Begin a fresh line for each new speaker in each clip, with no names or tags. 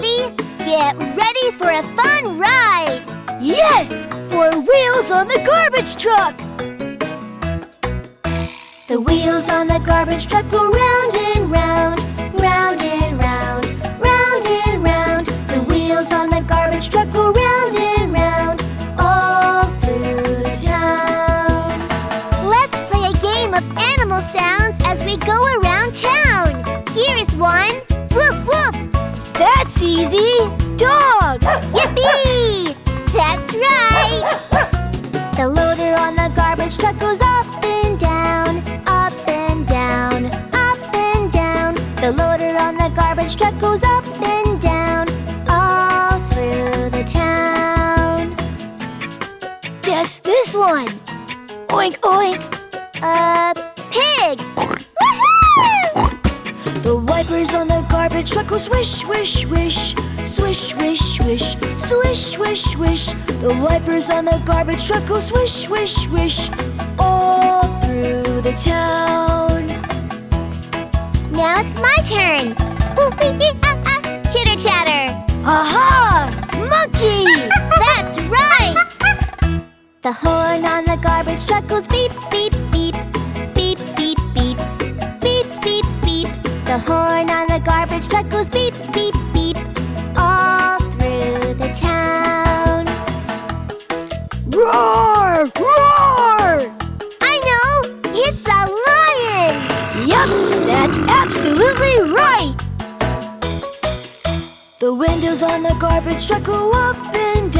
Get ready for a fun ride!
Yes! For wheels on the garbage truck!
The wheels on the garbage truck go round and round, round and round, round and round. The wheels on the garbage truck go round and round, all through the town. Let's play a game of animal sounds as we go around town. Here is one.
Easy! Dog!
Yippee! That's right! The loader on the garbage truck goes up and down, up and down, up and down. The loader on the garbage truck goes up and down, all through the town.
Guess this one! Oink oink!
A pig!
Garbage truck goes swish, swish, swish, swish, swish, swish, swish, swish, swish. The wipers on the garbage truck go swish, swish, swish, all through the town.
Now it's my turn. Chitter chatter.
Aha! Monkey!
That's right! The horn on the garbage truck goes beep, beep, beep, beep, The horn on the garbage truck goes beep, beep, beep, all through the town.
Roar! Roar!
I know! It's a lion!
Yup, that's absolutely right! The windows on the garbage truck go up and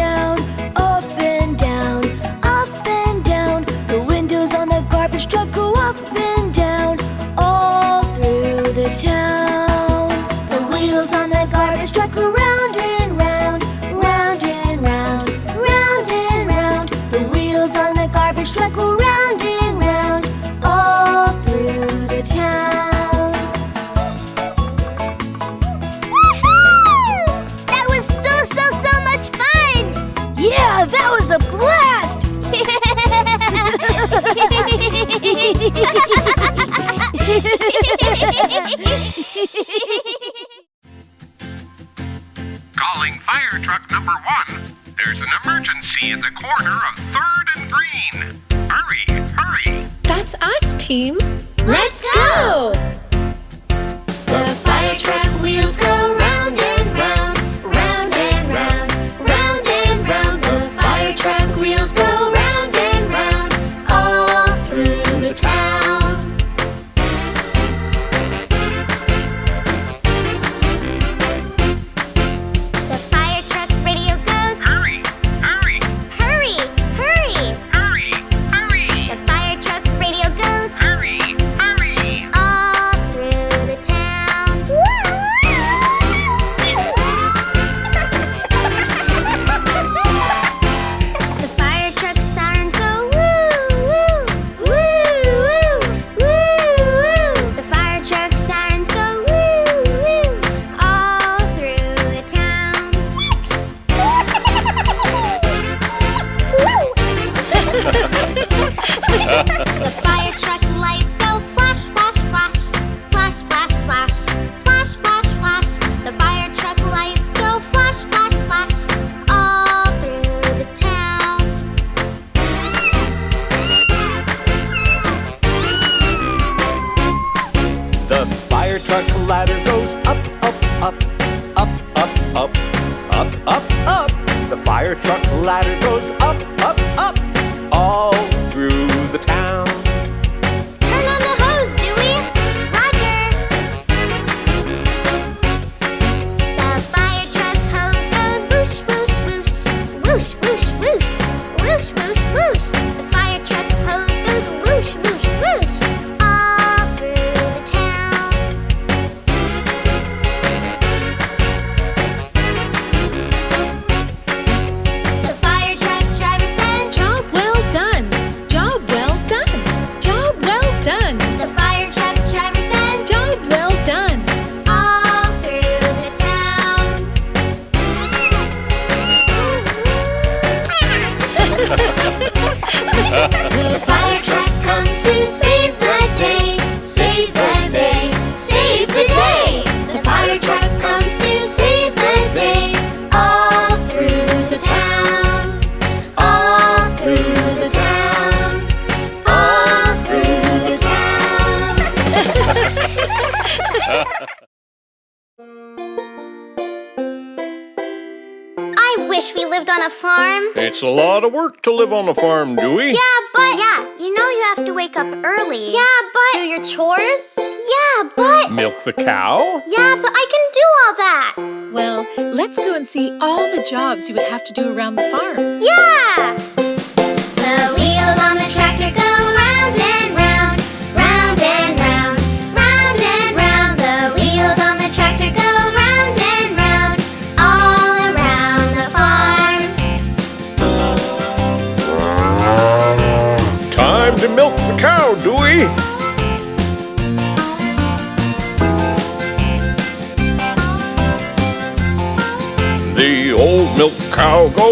jobs you would have to do around the farm.
Yeah!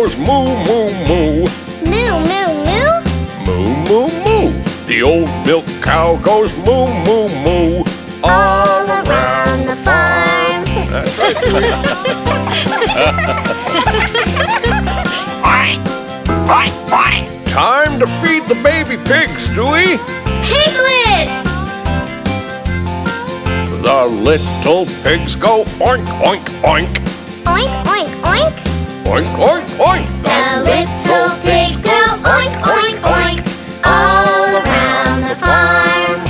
Goes moo, moo, moo.
Moo, moo, moo.
Moo, moo, moo. The old milk cow goes moo, moo, moo.
All around the farm.
Time to feed the baby pigs, Dewey.
Piglets!
The little pigs go oink, oink. Oink,
oink, oink. Oink,
oink, oink.
Pigs go oink, oink, oink all around the farm.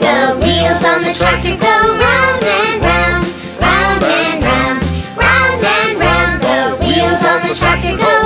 The wheels on the tractor go round and round, round and round, round and round. The wheels on the tractor go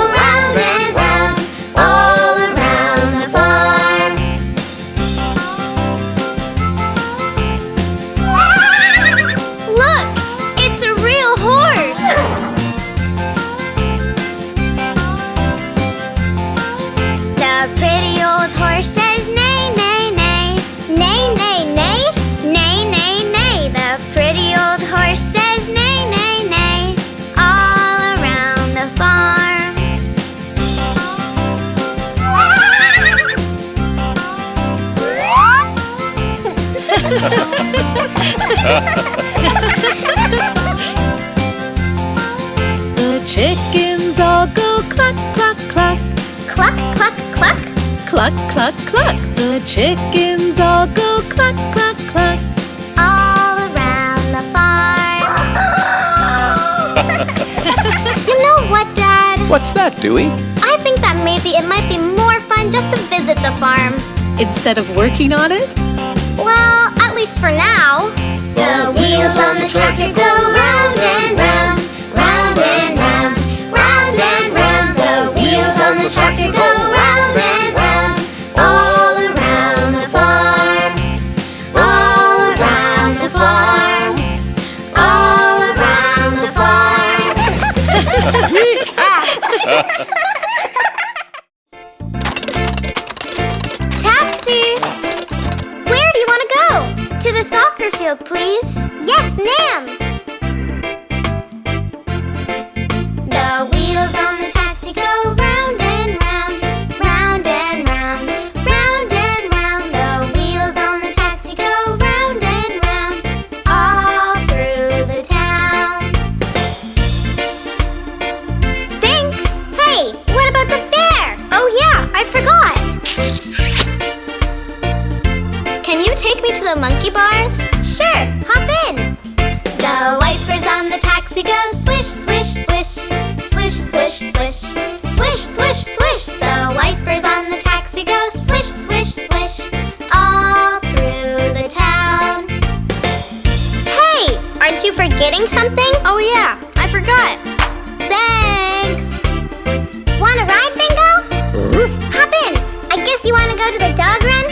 The
chickens all go cluck, cluck, cluck,
Cluck, cluck, cluck.
cluck, cluck, cluck. The chickens all go cluck, cluck, cluck.
all around the farm. you know what, Dad?
What's that, Dewey?
I think that maybe it might be more fun just to visit the farm.
Instead of working on it,
Well, at least for now. The wheels on the tractor go round and round, round and round, round and round. The wheels on the tractor go round and round, you forgetting something? Oh yeah, I forgot. Thanks. Want a ride, Bingo? Hop in. I guess you want to go to the dog run?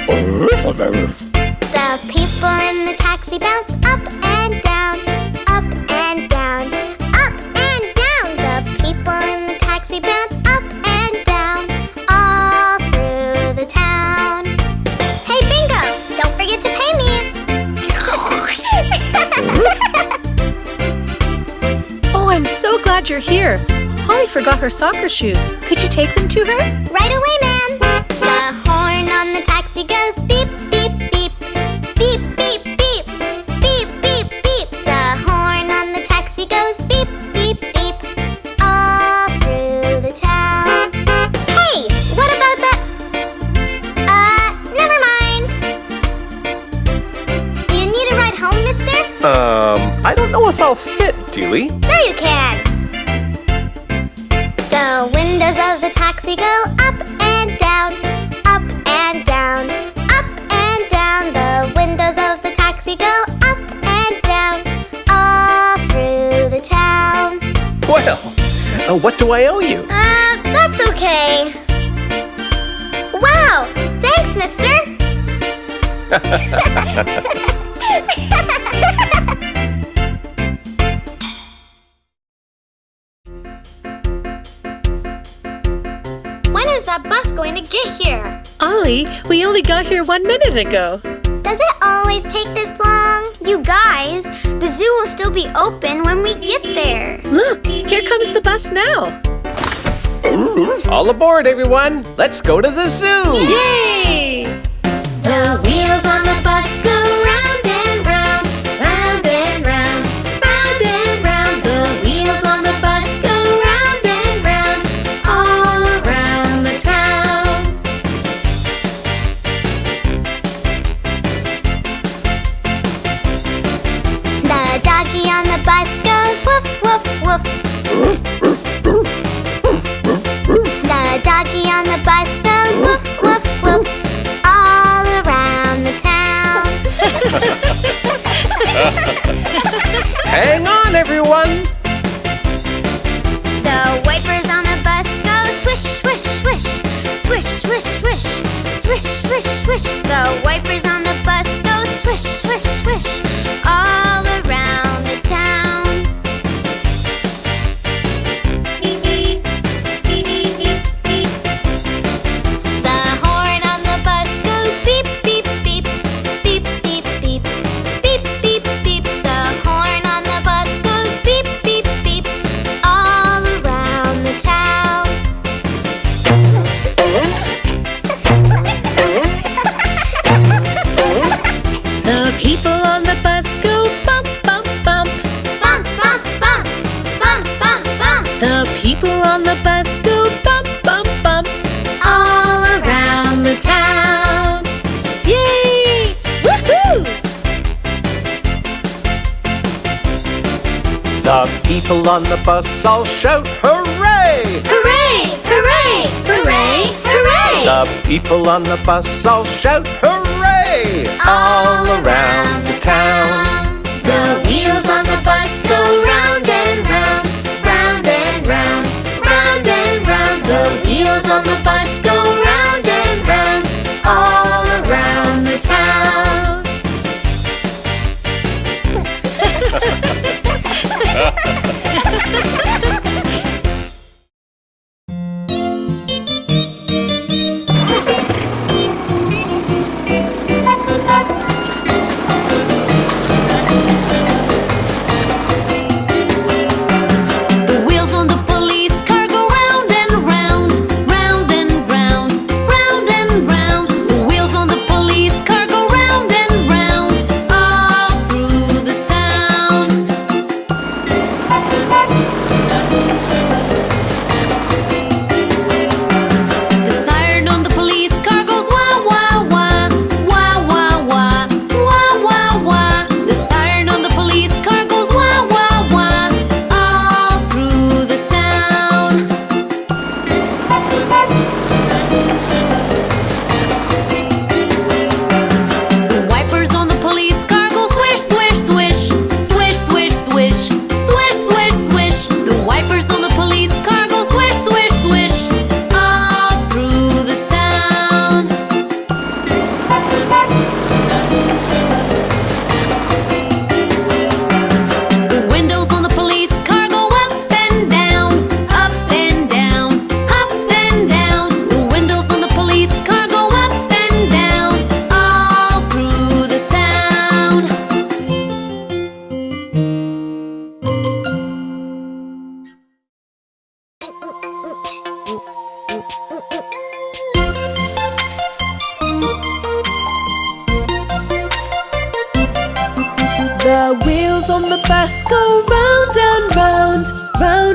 The people in the taxi bounce
glad you're here. Holly forgot her soccer shoes. Could you take them to her?
Right away, ma'am. The horn on the taxi goes beep, beep, beep. Beep, beep, beep. Beep, beep, beep. The horn on the taxi goes beep, beep, beep. All through the town. Hey, what about the... Uh, never mind. Do you need a ride home, mister?
Um, I
don't know if I'll fit, do?
Sure you can. Foxy go up and down, up and down, up and down. The windows of the taxi go up and down, all through the town.
Well, uh, what do I owe you?
Uh, that's okay. Wow, thanks, mister.
one minute ago.
Does it always take this long? You guys, the zoo will still be open when we get there.
Look, here comes the bus now.
All aboard, everyone. Let's go to the zoo.
Yay!
The wheels on the bus go Swish, swish the wipers on
people on the bus
all
shout hooray!
Hooray! Hooray! Hooray! Hooray!
The people on the bus all shout hooray! All around the town.
The wheels on the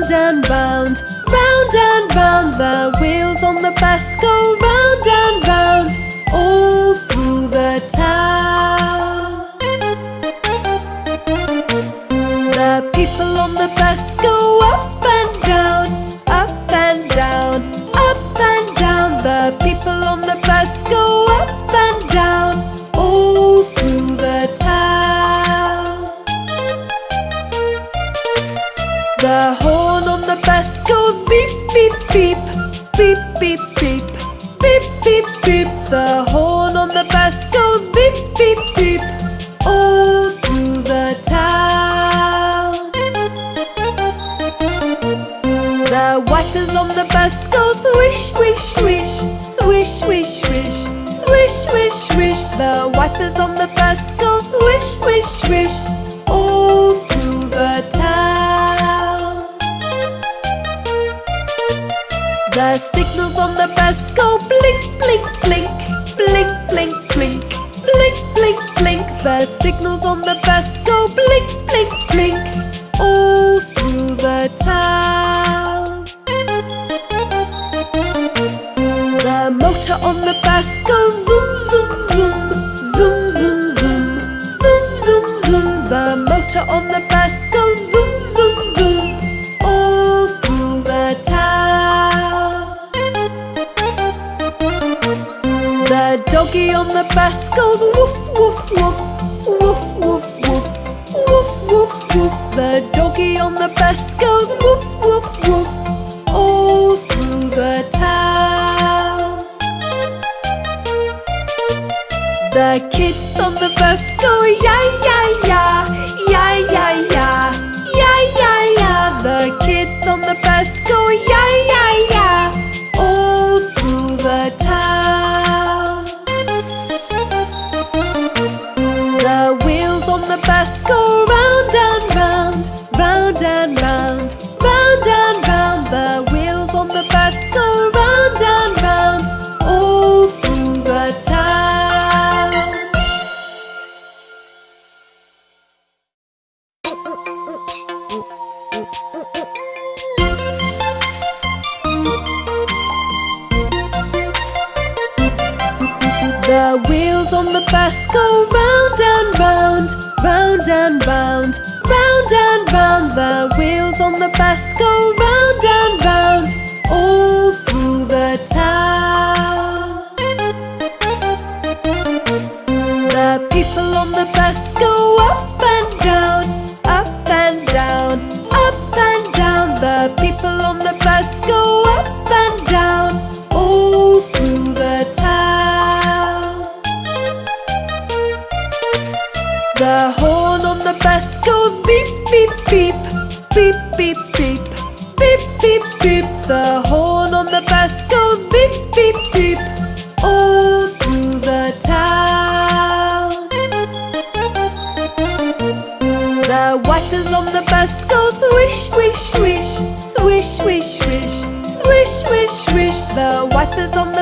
bound and bound. The
doggy on the bus goes woof woof woof Woof woof woof Woof woof woof. The doggy on the bus goes woof woof woof All through the town. The kids on the bus go ya ya ya Ya ya ya Ya ya ya. The kids on the bus go ya ya Swish, swish, swish, swish, swish, swish, swish, swish, swish. The wipers on the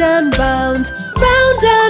round and round, round and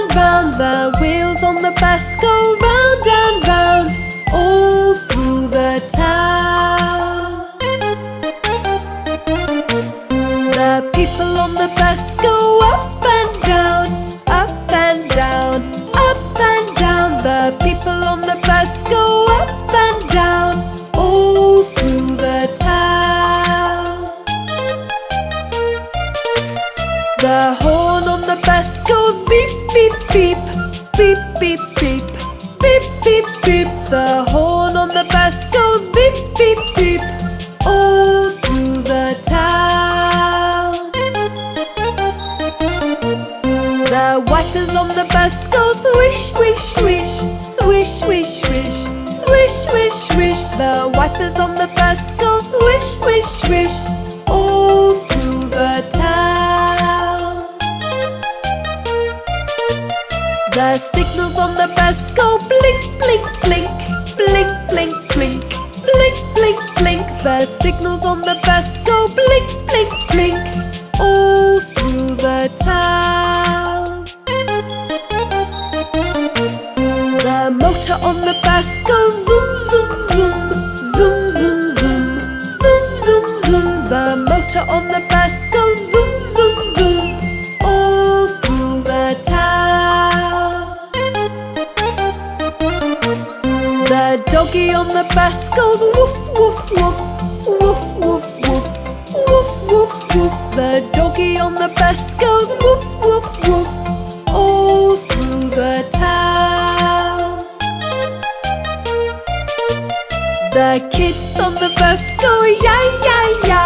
The kids on the bus go ya ya ya,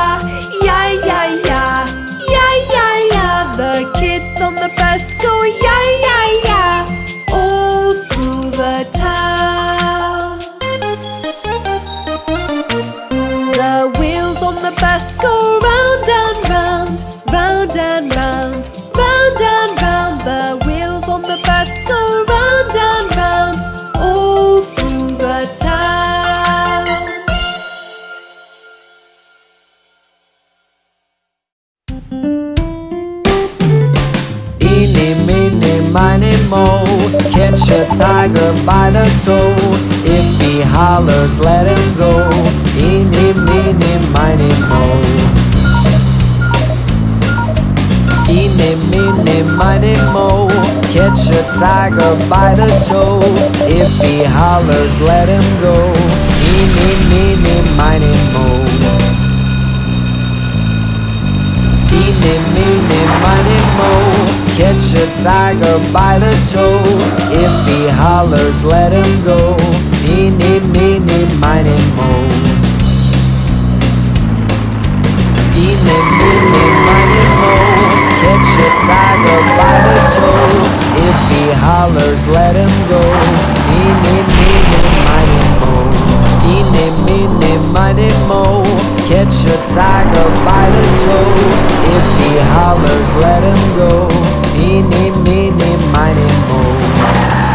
ya ya ya, ya ya ya. The kids on the bus go ya ya
Catch a tiger by the toe. If he hollers, let him go. Eeny, meeny, miny, mo. Eeny, meeny, miny, mo. Catch a tiger by the toe. If he hollers, let him go. Eeny, meeny, miny, mo. Eeny, meeny, miny, mo. Catch a tiger by the toe. If he hollers, let him go. Eeny, meeny, miny, mo. Eeny, meeny, miny, mo. Catch a tiger by the toe. If he hollers, let him go. Eeny, meeny, miny, mo. Eeny, meeny, miny, mo. Catch a tiger by the toe. If he hollers, let him go.
Me, me, me, me, mine and
more.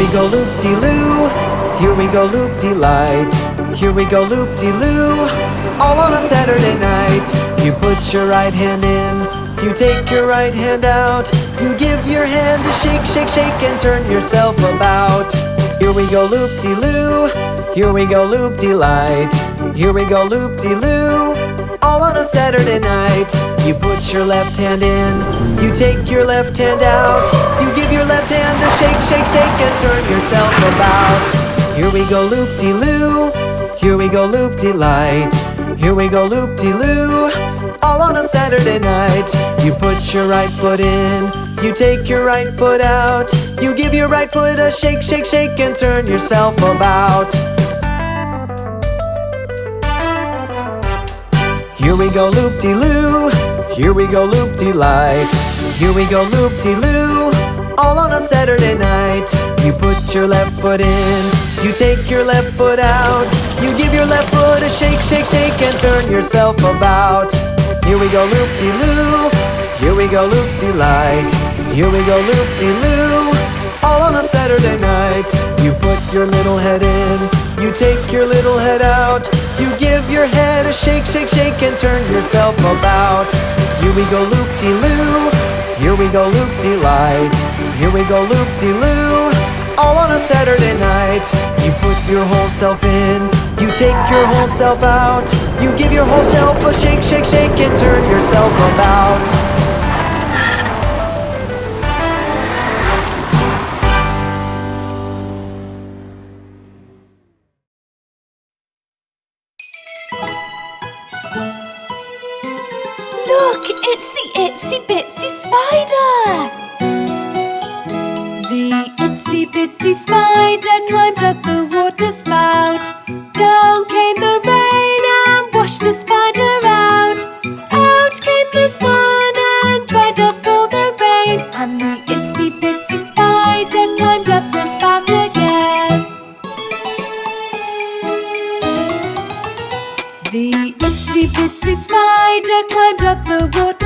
We go loop-de-loo, here we go loop-de-light, here we go loop-de-loo, all on a Saturday night. You put your right hand in, you take your right hand out, you give your hand a shake, shake, shake, and turn yourself about. Here we go loop-de-loo, here we go loop-de-light, here we go loop-de-loo, on a Saturday night. You put your left hand in, you take your left hand out, you give your left hand a shake, shake, shake, and turn yourself about. Here we go loop de loo, here we go loop de light, here we go loop de loo, all on a Saturday night. You put your right foot in, you take your right foot out, you give your right foot a shake, shake, shake, and turn yourself about. Here we go loop-de-loo, here we go loop-de-light, here we go loop-de-loo, all on a Saturday night. You put your left foot in, you take your left foot out, you give your left foot a shake, shake, shake, and turn yourself about. Here we go loop-de-loo, here we go loop-de-light, here we go loop-de-loo, all on a Saturday night. You put your little head in, you take your little head out, you give your head a shake, shake, shake, and turn yourself about. Here we go loop-de-loo, here we go loop-de-light, here we go loop-de-loo, all on a Saturday night. You put your whole self in, you take your whole self out, you give your whole self a shake, shake, shake, and turn yourself about.
Look, it's the itsy bitsy spider! The itsy bitsy spider climbed up the water spout. Down came the rain and washed the climbed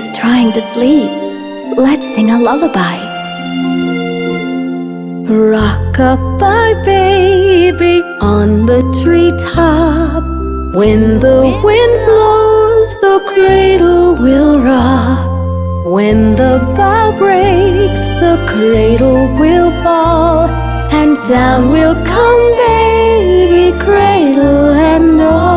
is
trying to sleep. Let's sing a lullaby.
Rock-a-bye baby on the treetop. When the wind blows, the cradle will rock. When the bough breaks, the cradle will fall. And down will come baby, cradle and all.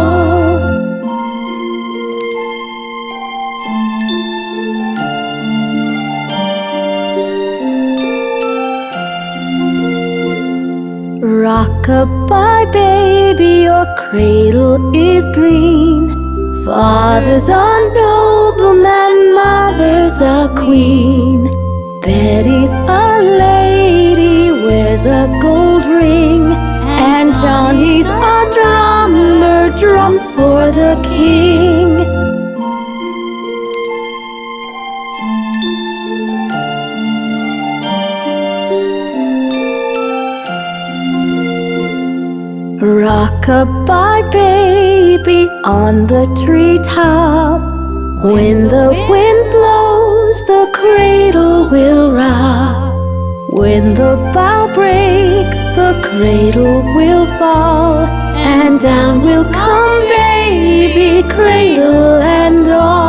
Rock-a-bye baby, your cradle is green. Father's a nobleman, mother's a queen. Betty's a lady, wears a gold ring. And Johnny's a drummer, drums for the king. Rock-a-bye baby on the treetop. When the wind blows, the cradle will rock. When the bough breaks, the cradle will fall. And down will come baby, cradle and all.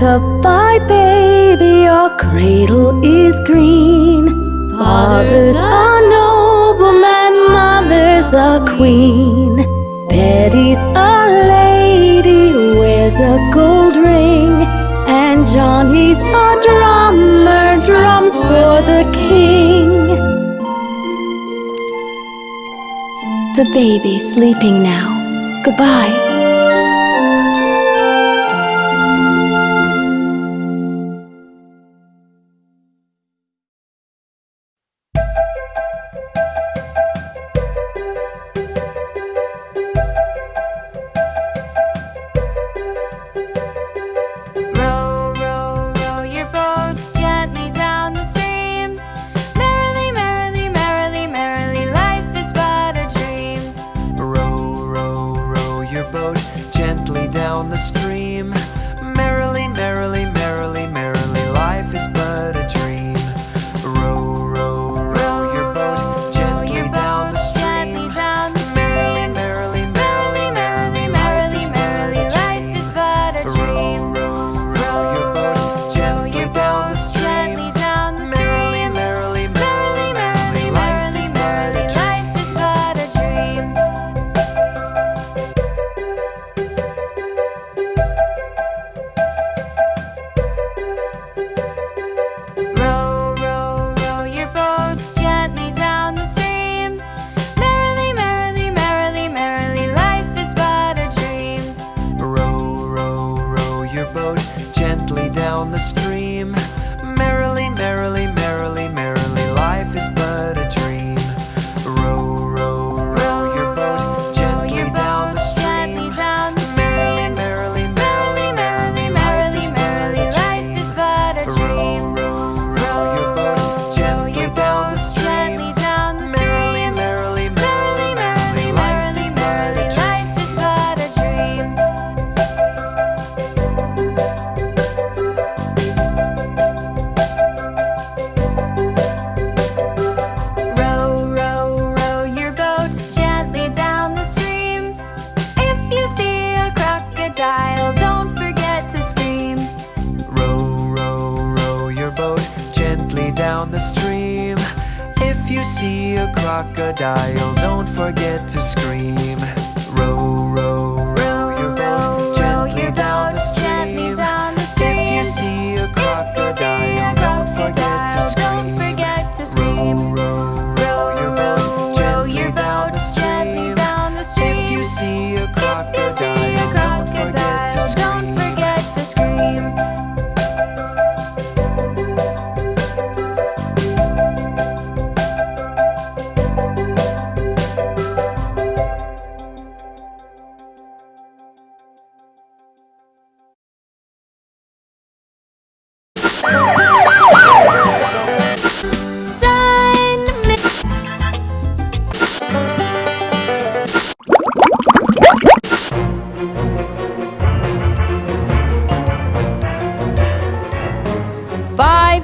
Rock-a-bye baby, your cradle is green. Father's a nobleman, mother's a queen. Betty's a lady, wears a gold ring. And Johnny's a drummer, drums for the king.
The baby's sleeping now. Goodbye.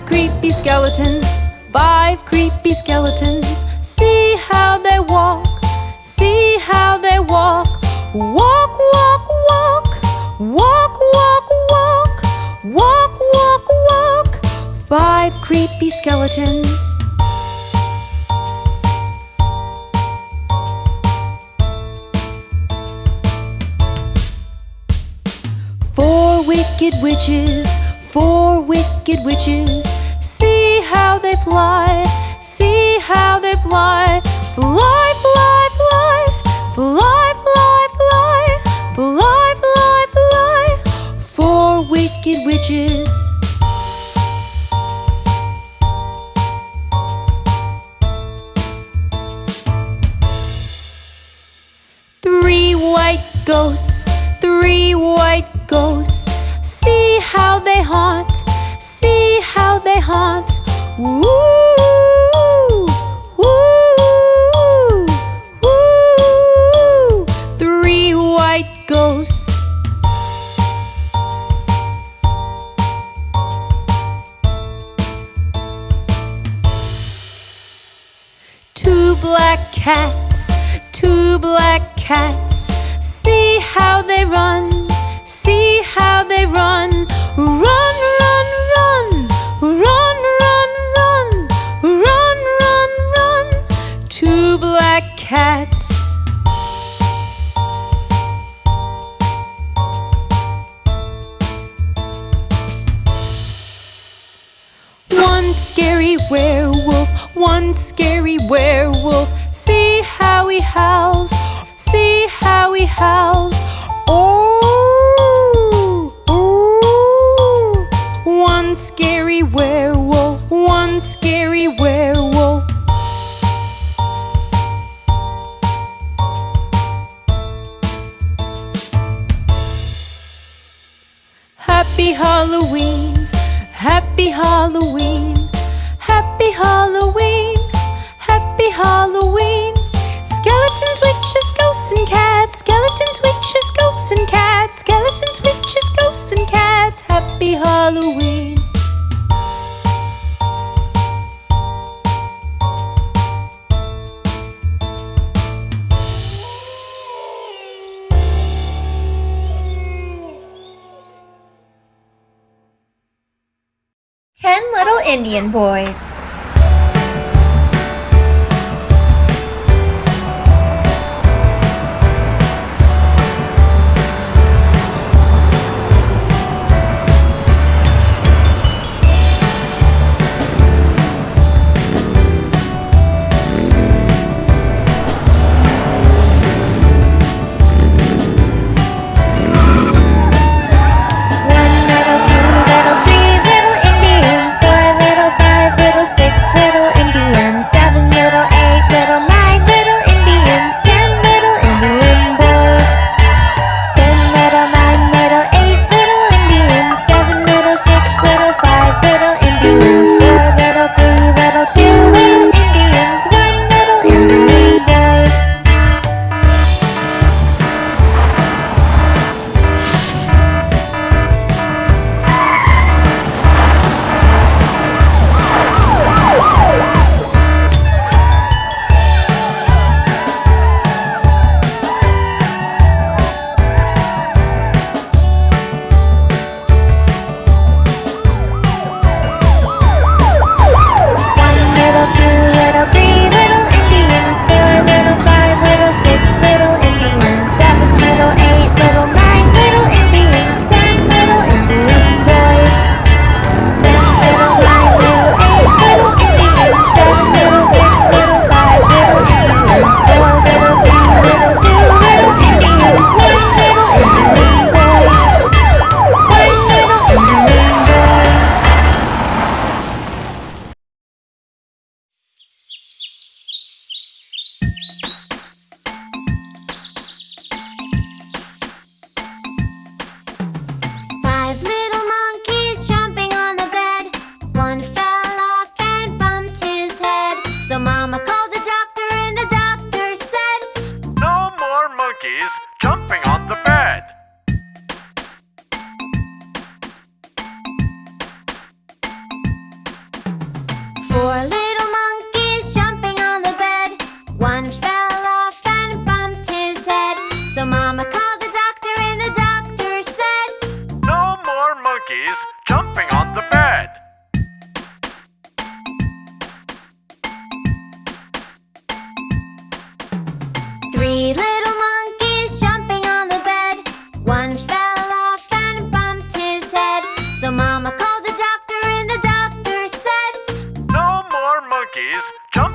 Creepy skeletons, five creepy skeletons. See how they walk, see how they walk. Walk, walk, walk, walk, walk, walk, walk, walk, walk. Five creepy skeletons. Four wicked witches, four wicked witches. See how they fly, see how they fly. Fly, fly, fly, fly, fly, fly, fly, fly, fly. Four wicked witches. Three white ghosts, how they haunt, see how they haunt. Woo, one scary werewolf.
Indian Boys.
Please.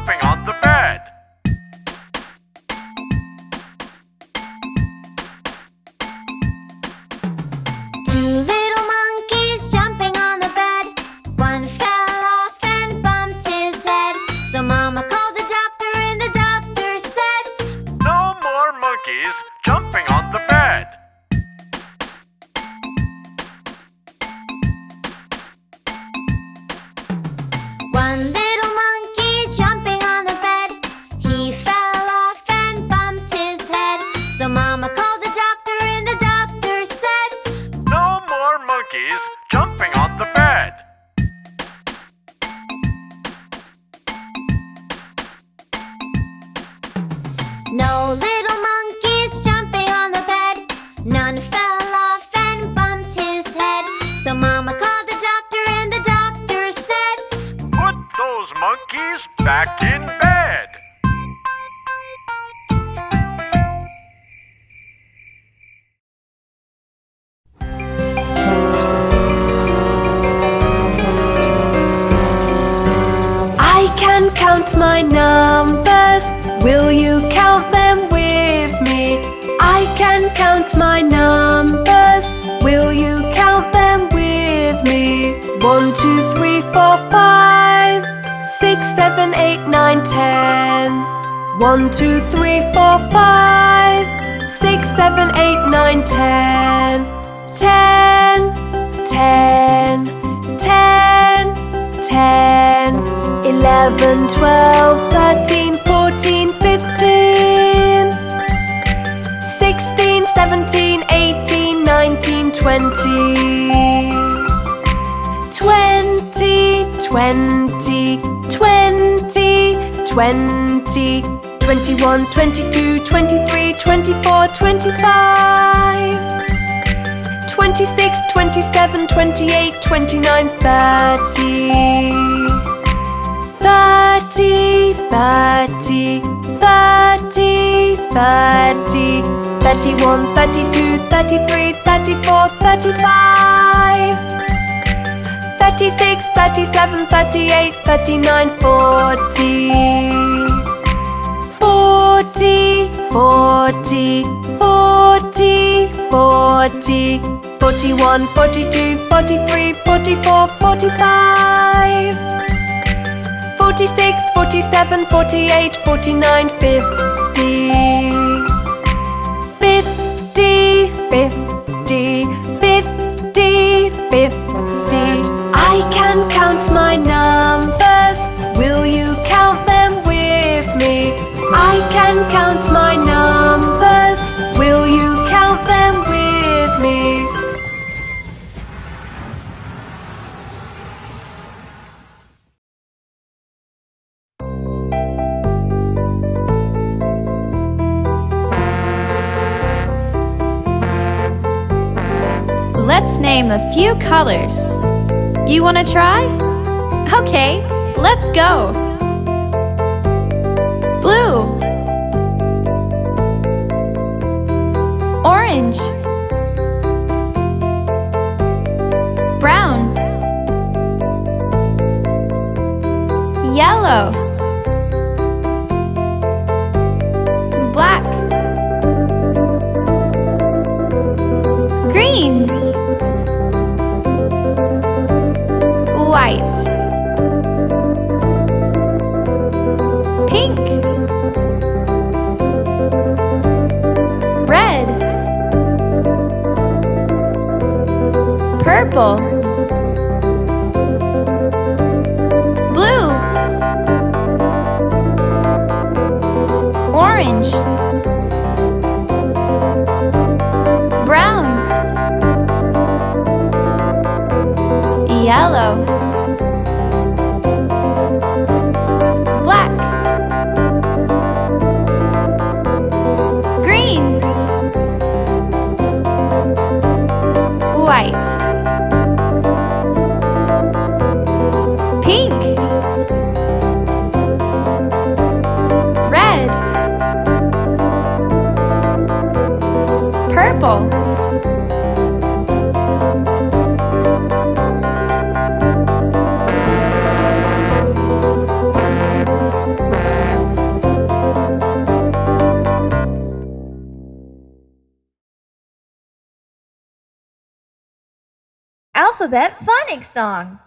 20, 21, 22, 23, 24, 25 26, 27, 28, 29, 30 30, 30, 30, 30 31, 32, 33, 34, 35 36, 37, 38, 39, 40 40, 40, 40, 40 41, 42, 43, 44, 45 46, 47, 48, 49, 50 50, 50, 50, 50 can count my numbers Will you count them with me? I can count my numbers Will you count them with me?
Let's name a few colors. You want to try? Okay, let's go! Blue Orange Brown Yellow White. Pink. Red. Purple. Blue. Orange.
Brown. Yellow.
Alphabet Phonics Song.